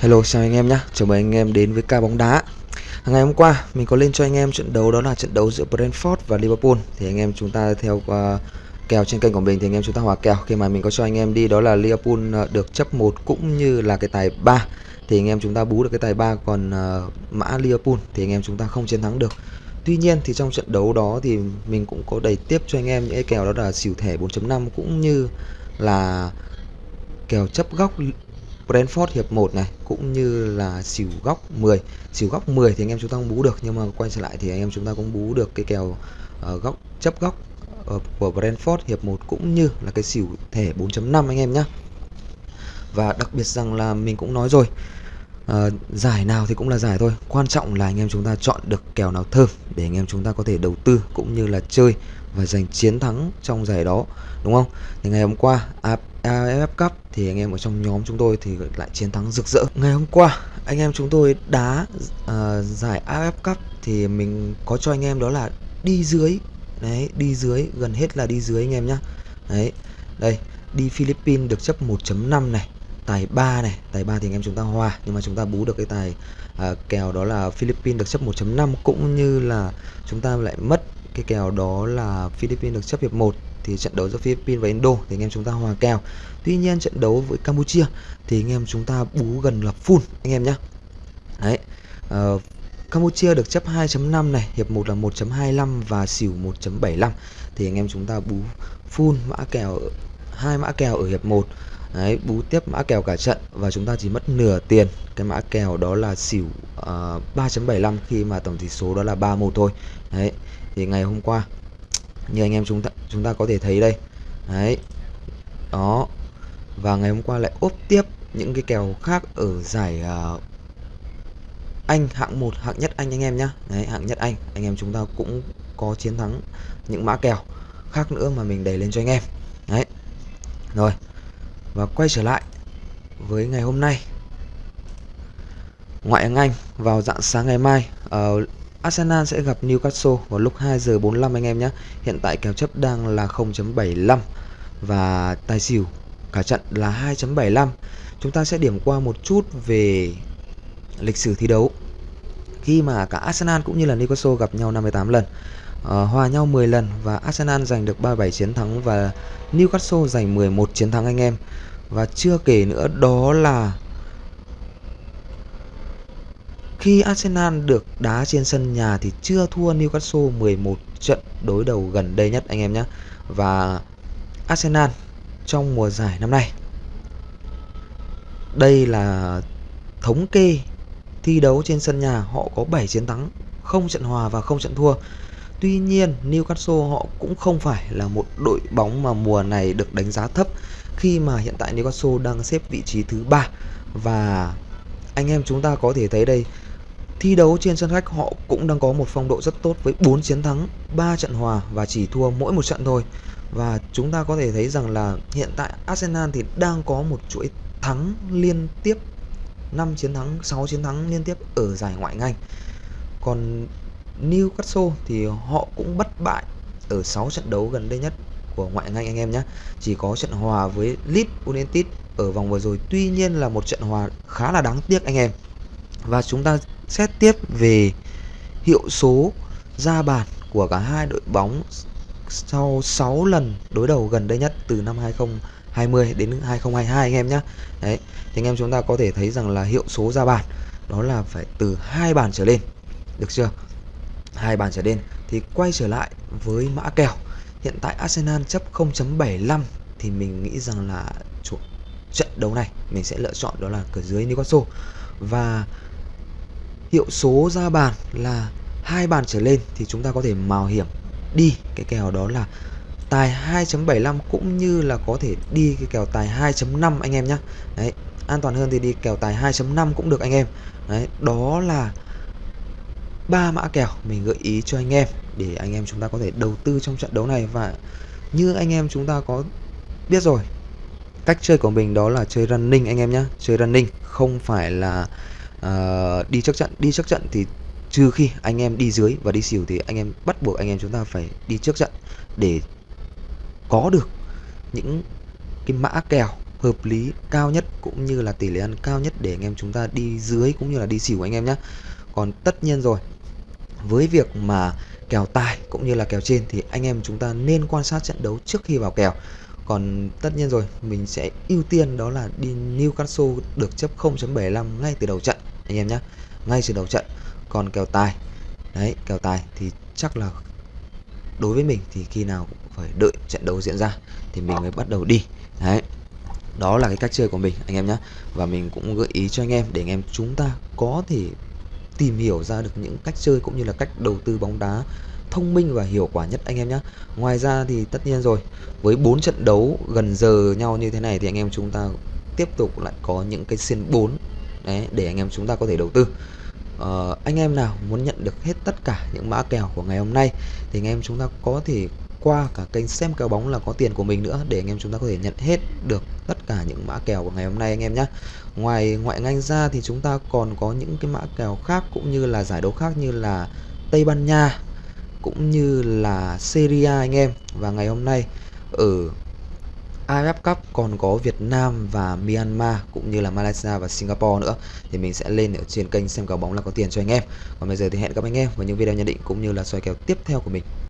Hello chào anh em nhé, chào mừng anh em đến với ca bóng đá. Ngày hôm qua mình có lên cho anh em trận đấu đó là trận đấu giữa Brentford và Liverpool. Thì anh em chúng ta theo uh, kèo trên kênh của mình thì anh em chúng ta hòa kèo. Khi mà mình có cho anh em đi đó là Liverpool uh, được chấp 1 cũng như là cái tài 3 Thì anh em chúng ta bú được cái tài 3 còn uh, mã Liverpool thì anh em chúng ta không chiến thắng được. Tuy nhiên thì trong trận đấu đó thì mình cũng có đẩy tiếp cho anh em những cái kèo đó là xỉu thẻ 4.5 cũng như là kèo chấp góc Brentford hiệp 1 này cũng như là xỉu góc 10 xỉu góc 10 thì anh em chúng ta không bú được nhưng mà quay trở lại thì anh em chúng ta cũng bú được cái kèo uh, góc chấp góc uh, của Brentford hiệp 1 cũng như là cái xỉu thẻ 4.5 anh em nhé và đặc biệt rằng là mình cũng nói rồi uh, giải nào thì cũng là giải thôi. Quan trọng là anh em chúng ta chọn được kèo nào thơm để anh em chúng ta có thể đầu tư cũng như là chơi và giành chiến thắng trong giải đó đúng không? Thì ngày hôm qua À, AFF Cup thì anh em ở trong nhóm chúng tôi thì lại chiến thắng rực rỡ. Ngày hôm qua anh em chúng tôi đá uh, giải AFF Cup thì mình có cho anh em đó là đi dưới. Đấy đi dưới gần hết là đi dưới anh em nhá. Đấy đây đi Philippines được chấp 1.5 này tài 3 này. Tài 3 thì anh em chúng ta hòa nhưng mà chúng ta bú được cái tài uh, kèo đó là Philippines được chấp 1.5 cũng như là chúng ta lại mất cái kèo đó là Philippines được chấp hiệp 1 thì trận đấu giữa Philippines và Indo thì anh em chúng ta hòa kèo. Tuy nhiên trận đấu với Campuchia thì anh em chúng ta bú gần là full anh em nhé. Đấy. Uh, Campuchia được chấp 2.5 này, hiệp 1 là 1.25 và xỉu 1.75 thì anh em chúng ta bú full mã kèo hai mã kèo ở hiệp 1. Đấy, bú tiếp mã kèo cả trận và chúng ta chỉ mất nửa tiền. Cái mã kèo đó là xỉu ờ, uh, 3.75 khi mà tổng tỷ số đó là 3-1 thôi. Đấy. Thì ngày hôm qua như anh em chúng ta chúng ta có thể thấy đây đấy đó và ngày hôm qua lại ốp tiếp những cái kèo khác ở giải uh, anh hạng 1 hạng nhất anh anh em nhá đấy hạng nhất anh anh em chúng ta cũng có chiến thắng những mã kèo khác nữa mà mình đẩy lên cho anh em đấy rồi và quay trở lại với ngày hôm nay ngoại hạng Anh vào dạng sáng ngày mai uh, Arsenal sẽ gặp Newcastle vào lúc 2 giờ 45 anh em nhé. Hiện tại kèo chấp đang là 0.75 và tài xỉu cả trận là 2.75. Chúng ta sẽ điểm qua một chút về lịch sử thi đấu. Khi mà cả Arsenal cũng như là Newcastle gặp nhau 58 lần, uh, hòa nhau 10 lần và Arsenal giành được 37 chiến thắng và Newcastle giành 11 chiến thắng anh em. Và chưa kể nữa đó là khi Arsenal được đá trên sân nhà thì chưa thua Newcastle 11 trận đối đầu gần đây nhất anh em nhé. Và Arsenal trong mùa giải năm nay đây là thống kê thi đấu trên sân nhà họ có 7 chiến thắng, không trận hòa và không trận thua. Tuy nhiên Newcastle họ cũng không phải là một đội bóng mà mùa này được đánh giá thấp khi mà hiện tại Newcastle đang xếp vị trí thứ ba và anh em chúng ta có thể thấy đây Thi đấu trên sân khách họ cũng đang có một phong độ rất tốt với 4 chiến thắng, 3 trận hòa và chỉ thua mỗi một trận thôi. Và chúng ta có thể thấy rằng là hiện tại Arsenal thì đang có một chuỗi thắng liên tiếp 5 chiến thắng, 6 chiến thắng liên tiếp ở giải ngoại hạng Còn Newcastle thì họ cũng bất bại ở 6 trận đấu gần đây nhất của ngoại hạng Anh anh em nhé. Chỉ có trận hòa với Leeds United ở vòng vừa rồi. Tuy nhiên là một trận hòa khá là đáng tiếc anh em. Và chúng ta xét tiếp về hiệu số ra bàn của cả hai đội bóng sau 6 lần đối đầu gần đây nhất từ năm 2020 đến 2022 anh em nhé. Đấy, thì anh em chúng ta có thể thấy rằng là hiệu số ra bàn đó là phải từ hai bàn trở lên. Được chưa? hai bàn trở lên thì quay trở lại với mã kèo. Hiện tại Arsenal chấp 0.75 thì mình nghĩ rằng là trận đấu này mình sẽ lựa chọn đó là cửa dưới Newcastle và hiệu số ra bàn là hai bàn trở lên thì chúng ta có thể mạo hiểm đi cái kèo đó là tài 2.75 cũng như là có thể đi cái kèo tài 2.5 anh em nhé đấy an toàn hơn thì đi kèo tài 2.5 cũng được anh em. Đấy đó là ba mã kèo mình gợi ý cho anh em để anh em chúng ta có thể đầu tư trong trận đấu này. Và như anh em chúng ta có biết rồi cách chơi của mình đó là chơi running anh em nhé chơi running không phải là uh, đi trước trận. Đi trước trận thì trừ khi anh em đi dưới và đi xỉu thì anh em bắt buộc anh em chúng ta phải đi trước trận để có được những cái mã kèo hợp lý cao nhất cũng như là tỷ lệ ăn cao nhất để anh em chúng ta đi dưới cũng như là đi xỉu anh em nhé còn tất nhiên rồi, với việc mà kèo tài cũng như là kèo trên thì anh em chúng ta nên quan sát trận đấu trước khi vào kèo. Còn tất nhiên rồi, mình sẽ ưu tiên đó là đi Newcastle được chấp 0.75 ngay từ đầu trận, anh em nhé ngay từ đầu trận. Còn kèo tài, đấy, kèo tài thì chắc là đối với mình thì khi nào cũng phải đợi trận đấu diễn ra thì mình mới bắt đầu đi. Đấy, đó là cái cách chơi của mình, anh em nhé và mình cũng gợi ý cho anh em để anh em chúng ta có thể tìm hiểu ra được những cách chơi cũng như là cách đầu tư bóng đá thông minh và hiệu quả nhất, anh em nhé ngoài ra thì tất nhiên rồi, với 4 trận đấu gần giờ nhau như thế này thì anh em chúng ta tiếp tục lại có những cái xin 4 đấy, để anh em chúng ta có thể đầu tư uh, anh em nào muốn nhận được hết tất cả những mã kèo của ngày hôm nay thì anh em chúng ta có thể qua cả kênh xem kèo bóng là có tiền của mình nữa để anh em chúng ta có thể nhận hết được tất cả những mã kèo của ngày hôm nay anh em nhé ngoài ngoại ngành ra thì chúng ta còn có những cái mã kèo khác cũng như là giải đấu khác như là Tây Ban Nha cũng như là Serie A anh em. Và ngày hôm nay ở AFF Cup, còn có Việt Nam và Myanmar cũng như là Malaysia và Singapore nữa. Thì mình sẽ lên ở trên kênh xem cầu bóng là có tiền cho anh em. Còn bây giờ thì hẹn gặp anh em vào những video nhận định cũng như là soi kèo tiếp theo của mình.